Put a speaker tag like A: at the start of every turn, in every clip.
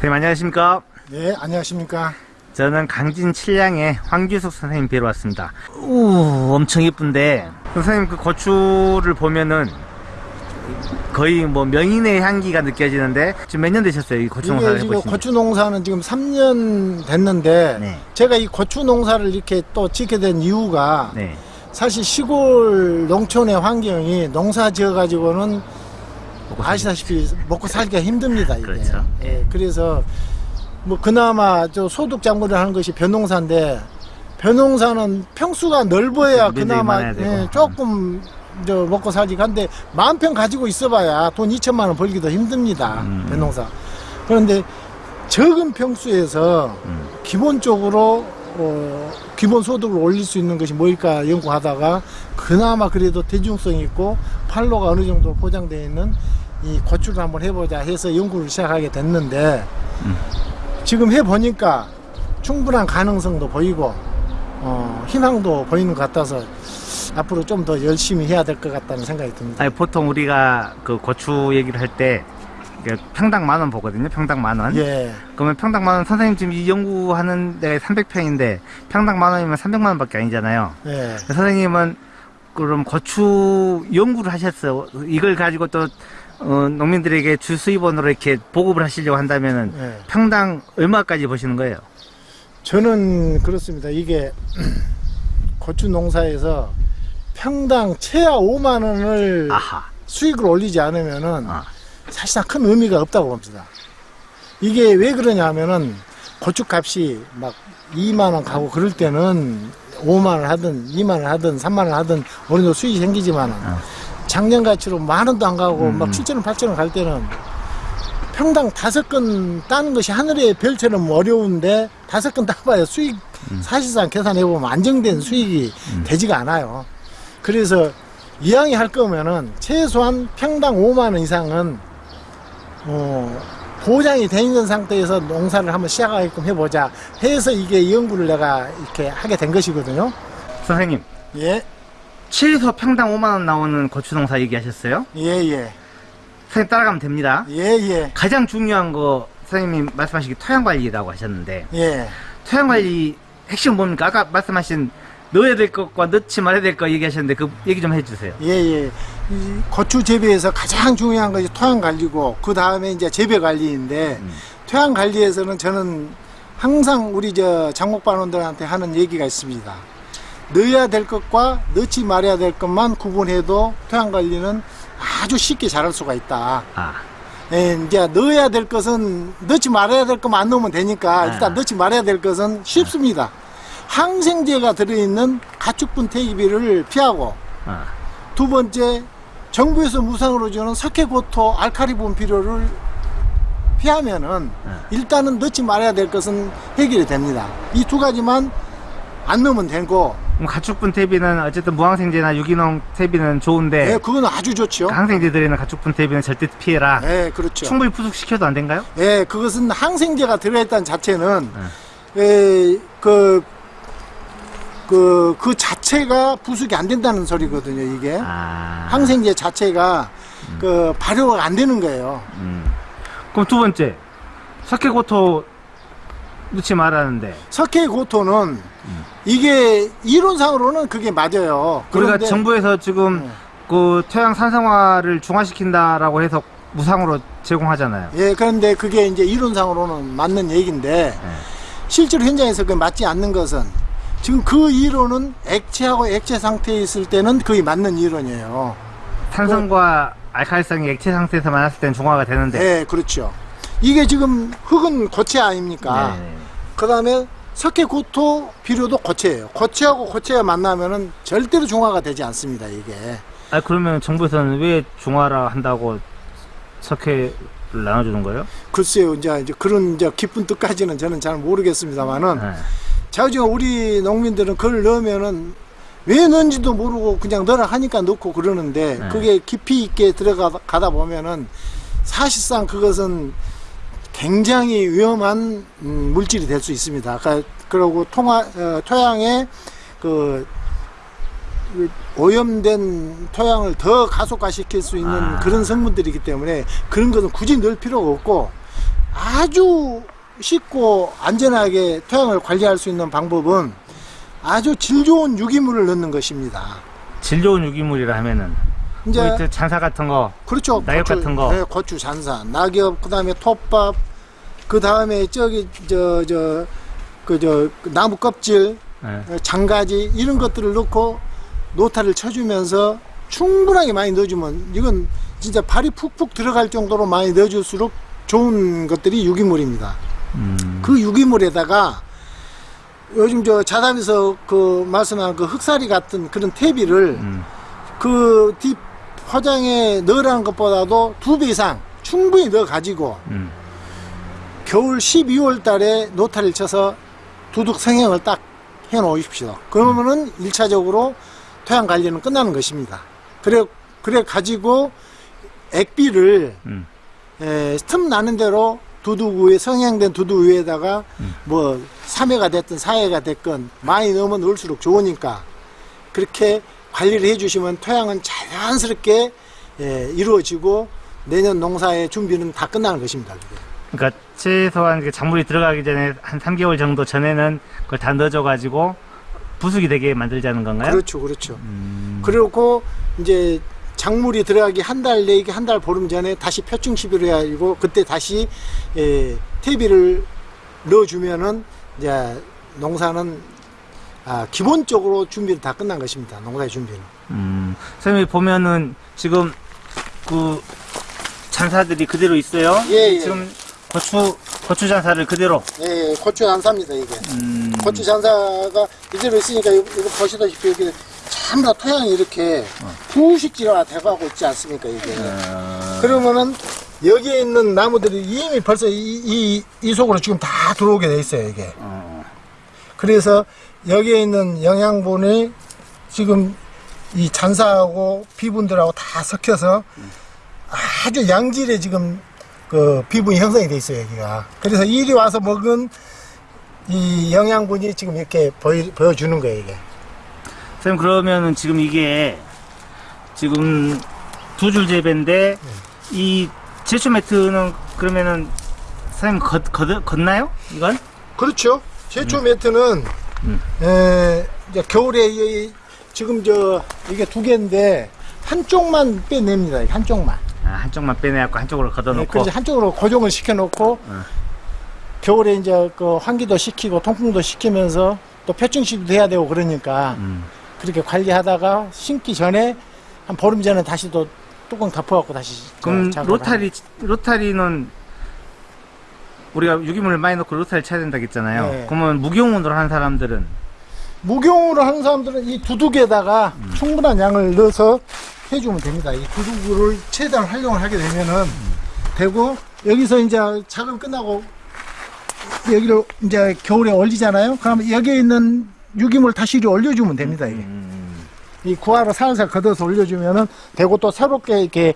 A: 선생님 안녕하십니까?
B: 네, 안녕하십니까.
A: 저는 강진 칠량의 황규석 선생님 뵈러 왔습니다. 우 엄청 예쁜데 선생님 그 고추를 보면은 거의 뭐 명인의 향기가 느껴지는데 지금 몇 년 되셨어요? 이 고추 농사를
B: 이게 지금? 고추 농사는 지금 3년 됐는데
A: 네.
B: 제가 이 고추 농사를 이렇게 또 짓게 된 이유가
A: 네.
B: 사실 시골 농촌의 환경이 농사 지어 가지고는
A: 먹고
B: 아시다시피 먹고 살기가 힘듭니다. 이게.
A: 그렇죠.
B: 예, 그래서 뭐 그나마 저 소득 작물을 하는 것이 벼농사인데 벼농사는 평수가 넓어야
A: 면적이
B: 그나마. 예, 조금 저 먹고 살지 한데 만 평 가지고 있어봐야 돈 2천만 원 벌기도 힘듭니다.
A: 음.
B: 벼농사. 그런데 적은 평수에서
A: 음.
B: 기본적으로 어, 기본 소득을 올릴 수 있는 것이 뭘까 연구하다가 그나마 그래도 대중성 있고 판로가 어느 정도 보장되어 있는 이 고추를 한번 해보자 해서 연구를 시작하게 됐는데
A: 음.
B: 지금 해보니까 충분한 가능성도 보이고 어, 희망도 보이는 것 같아서 앞으로 좀 더 열심히 해야 될 것 같다는 생각이 듭니다.
A: 아니 보통 우리가 그 고추 얘기를 할때 평당 만 원 보거든요. 평당 만 원.
B: 예,
A: 그러면 평당 만 원 선생님 지금 이 연구하는 데가 300평인데 평당 만 원이면 300만 원밖에 아니잖아요.
B: 예.
A: 선생님은 그럼 고추 연구를 하셨어요. 이걸 가지고 또 어, 농민들에게 주 수입원으로 이렇게 보급을 하시려고 한다면은
B: 예.
A: 평당 얼마까지 보시는 거예요?
B: 저는 그렇습니다. 이게 고추 농사에서 평당 최하 5만 원을
A: 아하.
B: 수익을 올리지 않으면은
A: 아.
B: 사실상 큰 의미가 없다고 봅니다. 이게 왜 그러냐면은 고추 값이 막 2만 원 가고 그럴 때는 5만 원 하든 2만 원 하든 3만 원 하든 어느 정도 수익이 생기지만은
A: 아.
B: 작년 가치로 만 원도 안 가고
A: 음.
B: 막 7천 원, 8천 원 갈 때는 평당 다섯 근 따는 것이 하늘의 별처럼 어려운데 다섯 근 따봐야 수익 사실상 계산해 보면 안정된 수익이
A: 음.
B: 되지가 않아요. 그래서 이왕에 할 거면은 최소한 평당 5만 원 이상은 어, 보장이 돼 있는 상태에서 농사를 한번 시작하게끔 해보자 해서 이게 연구를 내가 이렇게 하게 된 것이거든요.
A: 선생님
B: 예,
A: 최소 평당 5만 원 나오는 고추 농사 얘기하셨어요?
B: 예, 예,
A: 선생님 따라가면 됩니다.
B: 예, 예,
A: 가장 중요한 거 선생님이 말씀하시기 토양 관리라고 하셨는데
B: 예.
A: 토양 관리 핵심 뭡니까? 아까 말씀하신 넣어야 될 것과 넣지 말아야 될 것 얘기하셨는데 그 얘기 좀 해주세요.
B: 예, 예. 이 고추 재배에서 가장 중요한 것이 토양 관리고, 그 다음에 이제 재배 관리인데,
A: 음.
B: 토양 관리에서는 저는 항상 우리 저 장목반원들한테 하는 얘기가 있습니다. 넣어야 될 것과 넣지 말아야 될 것만 구분해도 토양 관리는 아주 쉽게 잘할 수가 있다.
A: 아,
B: 예, 이제 넣어야 될 것은 넣지 말아야 될 것만 안 넣으면 되니까 일단
A: 아.
B: 넣지 말아야 될 것은 쉽습니다. 항생제가 들어있는 가축분 퇴기비를 피하고
A: 아,
B: 두 번째 정부에서 무상으로 주는 석회고토 알카리 분비료를 피하면은
A: 네.
B: 일단은 넣지 말아야 될 것은 해결이 됩니다. 이 두 가지만 안 넣으면 되고
A: 가축분 퇴비는 어쨌든 무항생제나 유기농 퇴비는 좋은데
B: 예, 그건 아주 좋죠.
A: 항생제 들어있는 가축분 퇴비는 절대 피해라.
B: 예, 그렇죠.
A: 충분히 부숙시켜도 안 된가요?
B: 예, 그것은 항생제가 들어있다는 자체는
A: 네.
B: 에, 그, 그, 그 자체가 부숙이 안 된다는 소리거든요, 이게.
A: 아,
B: 항생제 자체가 그 발효가 안 되는 거예요.
A: 음. 그럼 두 번째 석회고토 넣지 말라는데
B: 석회 고토는 이게 이론상으로는 그게 맞아요.
A: 우리가
B: 그런데
A: 정부에서 지금
B: 음.
A: 그 토양 산성화를 중화시킨다라고 해서 무상으로 제공하잖아요.
B: 예, 그런데 그게 이제 이론상으로는 맞는 얘기인데
A: 네.
B: 실제로 현장에서 그 맞지 않는 것은 지금 그 이론은 액체하고 액체 상태에 있을 때는 그게 맞는 이론이에요.
A: 산성과 알칼리성이 액체 상태에서 만났을 때는 중화가 되는데.
B: 예, 그렇죠. 이게 지금 흙은 고체 아닙니까?
A: 네.
B: 그 다음에 석회 고토 비료도 고체예요. 고체하고 고체가 만나면은 절대로 중화가 되지 않습니다, 이게.
A: 아 그러면 정부에서는 왜 중화라 한다고 석회를 나눠주는 거예요?
B: 글쎄요, 이제, 이제 그런 이제 깊은 뜻까지는 저는 잘 모르겠습니다만은,
A: 네.
B: 자우지가 우리 농민들은 그걸 넣으면은 왜 넣은지도 모르고 그냥 넣으라 하니까 넣고 그러는데,
A: 네.
B: 그게 깊이 있게 들어가다 보면은 사실상 그것은 굉장히 위험한 음, 물질이 될 수 있습니다. 그- 그리고 통화, 어, 토양에 그그 오염된 토양을 더 가속화시킬 수 있는
A: 아.
B: 그런 성분들이기 때문에 그런 것은 굳이 넣을 필요가 없고 아주 쉽고 안전하게 토양을 관리할 수 있는 방법은 아주 질 좋은 유기물을 넣는 것입니다.
A: 질 좋은 유기물이라 하면은
B: 이제
A: 저 잔사 같은 거
B: 그렇죠.
A: 낙엽
B: 고추,
A: 같은 거.
B: 네, 고추 잔사, 낙엽, 그다음에 톱밥, 그 다음에 저기 저 저 그저 나무 껍질,
A: 예.
B: 장가지 이런 것들을 넣고 노타를 쳐주면서 충분하게 많이 넣어주면 이건 진짜 발이 푹푹 들어갈 정도로 많이 넣어줄수록 좋은 것들이 유기물입니다.
A: 음,
B: 그 유기물에다가 요즘 저 자담에서 그 말씀한 그 흑사리 같은 그런 퇴비를
A: 음.
B: 그뒷 화장에 넣으라는 것보다도 두 배 이상 충분히 넣어 가지고
A: 음.
B: 겨울 12월 달에 노타를 쳐서 두둑 성형을 딱 해 놓으십시오. 그러면은 일차적으로 토양 관리는 끝나는 것입니다. 그래, 그래 가지고 액비를
A: 음.
B: 에, 틈 나는 대로 두둑 위에 성형된 두둑 위에다가 뭐 3회가 됐든 4회가 됐건 많이 넣으면 넣을수록 좋으니까 그렇게 관리를 해주시면 토양은 자연스럽게 예, 이루어지고 내년 농사의 준비는 다 끝나는 것입니다. 그게.
A: 그러니까 최소한 그 작물이 들어가기 전에 한 3개월 정도 전에는 그걸 다 넣어줘가지고 부숙이 되게 만들자는 건가요?
B: 그렇죠, 그렇죠.
A: 음,
B: 그리고 이제 작물이 들어가기 한 달 내기 한 달 보름 전에 다시 표충 시비를 해가지고 그때 다시 예, 퇴비를 넣어주면은 이제 농사는 아, 기본적으로 준비는 다 끝난 것입니다. 농사의 준비는.
A: 음, 선생님 보면은 지금 그 잔사들이 그대로 있어요.
B: 예, 예.
A: 지금 고추 고추 잔사를 그대로.
B: 예, 고추 잔사입니다 이게.
A: 음,
B: 고추 잔사가 이대로 있으니까 이거, 이거 보시다시피 여기 전부 다 토양이 이렇게 부식지가 돼가고 있지 않습니까 이게.
A: 어,
B: 그러면은 여기에 있는 나무들이 이미 벌써 이, 이, 이 속으로 지금 다 들어오게 돼 있어요 이게.
A: 어,
B: 그래서 여기에 있는 영양분이 지금 이 잔사하고 비분들하고 다 섞여서 아주 양질의 지금 그 비분이 형성이 돼 있어요 여기가. 그래서 이리 와서 먹은 이 영양분이 지금 이렇게 보여, 보여주는 거예요 이게.
A: 선생님 그러면은 지금 이게 지금 두 줄 재배인데 이 제초 매트는 그러면은 선생님 걷, 걷, 걷나요? 이건?
B: 그렇죠. 제초 매트는
A: 음.
B: 에, 이제 겨울에 이, 지금 저 이게 두 개인데 한쪽만 빼냅니다. 한쪽만.
A: 아, 한쪽만 빼내갖고 한쪽으로
B: 네,
A: 걷어놓고.
B: 그래서 한쪽으로 고정을 시켜놓고
A: 어.
B: 겨울에 이제 그 환기도 시키고 통풍도 시키면서 또 표충식도 해야 되고 그러니까
A: 음.
B: 그렇게 관리하다가 심기 전에 한 보름 전에 다시 또 뚜껑 덮어갖고 다시
A: 그럼 로타리 로타리는 우리가 유기물을 많이 넣고 로타리 쳐야 된다고 했잖아요.
B: 네.
A: 그러면 무경운으로 하는 사람들은
B: 무경으로 하는 사람들은 이 두둑에다가 충분한 양을 넣어서 해주면 됩니다. 이 두둑을 최대한 활용을 하게 되면은 되고 여기서 이제 작업 끝나고 여기를 이제 겨울에 올리잖아요. 그러면 여기에 있는 유기물 다시 이리 올려주면 됩니다. 이게.
A: 음,
B: 이 구하로 살살 걷어서 올려주면은 되고 또 새롭게 이렇게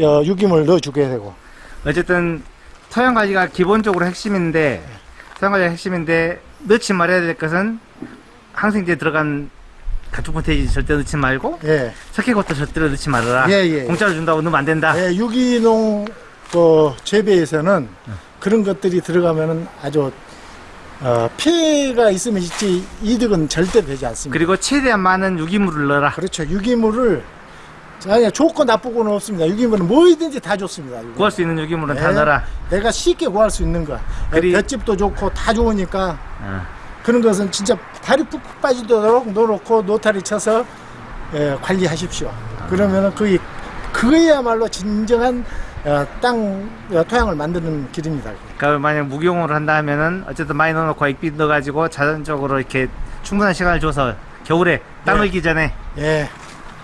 B: 어, 유기물 넣어주게 되고.
A: 어쨌든 토양 관리가 기본적으로 핵심인데 토양 관리가 핵심인데 넣지 말아야 될 것은 항생제 들어간 가축 포테이지 절대 넣지 말고
B: 예.
A: 석회 것도 절대로 넣지 말아라.
B: 예, 예.
A: 공짜로 준다고 넣으면 안 된다.
B: 예, 유기농 그 재배에서는 그런 것들이 들어가면은 아주 어, 피해가 있으면 있지 이득은 절대 되지 않습니다.
A: 그리고 최대한 많은 유기물을 넣어라.
B: 그렇죠. 유기물을 아니 좋고 나쁘고는 없습니다. 유기물은 뭐든지 다 좋습니다. 유기물.
A: 구할 수 있는 유기물은 다
B: 네.
A: 넣어라.
B: 내가 쉽게 구할 수 있는 거.
A: 그리-
B: 볏집도 좋고 다 좋으니까
A: 어.
B: 그런 것은 진짜 다리 푹푹 빠지도록 넣어놓고 노타리 쳐서 예, 관리하십시오. 그러면은 그게 그야말로 진정한 어, 땅 어, 토양을 만드는 길입니다.
A: 그러니까 만약 무경으로 한다 하면은 어쨌든 많이 넣어놓고 액비 넣어가지고 자연적으로 이렇게 충분한 시간을 줘서 겨울에 땅
B: 네.
A: 을기 전에
B: 예,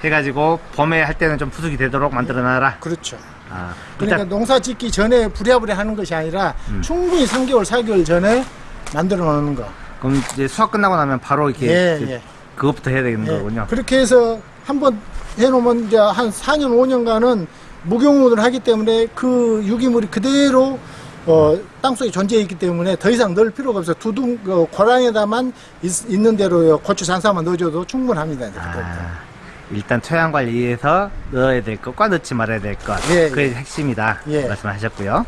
A: 해가지고 봄에 할 때는 좀 부숙이 되도록 만들어놔라.
B: 그렇죠.
A: 아,
B: 그러니까
A: 일단
B: 농사 짓기 전에 부랴부랴 하는 것이 아니라
A: 음.
B: 충분히 3개월, 4개월 전에 만들어 놓는 거.
A: 그럼 이제 수확 끝나고 나면 바로 이렇게
B: 예,
A: 이제
B: 예.
A: 그것부터 해야 되는
B: 예.
A: 거군요.
B: 그렇게 해서 한번 해놓으면 이제 한 4년, 5년간은 무경운을 하기 때문에 그 유기물이 그대로 어, 땅속에 존재해 있기 때문에 더 이상 넣을 필요가 없어요. 두둥, 어, 고랑에다만 있, 는 대로 고추 잔사만 넣어줘도 충분합니다.
A: 아, 일단 토양 관리에서 넣어야 될 것과 넣지 말아야 될 것.
B: 예,
A: 그게
B: 예.
A: 핵심이다.
B: 예.
A: 말씀하셨고요.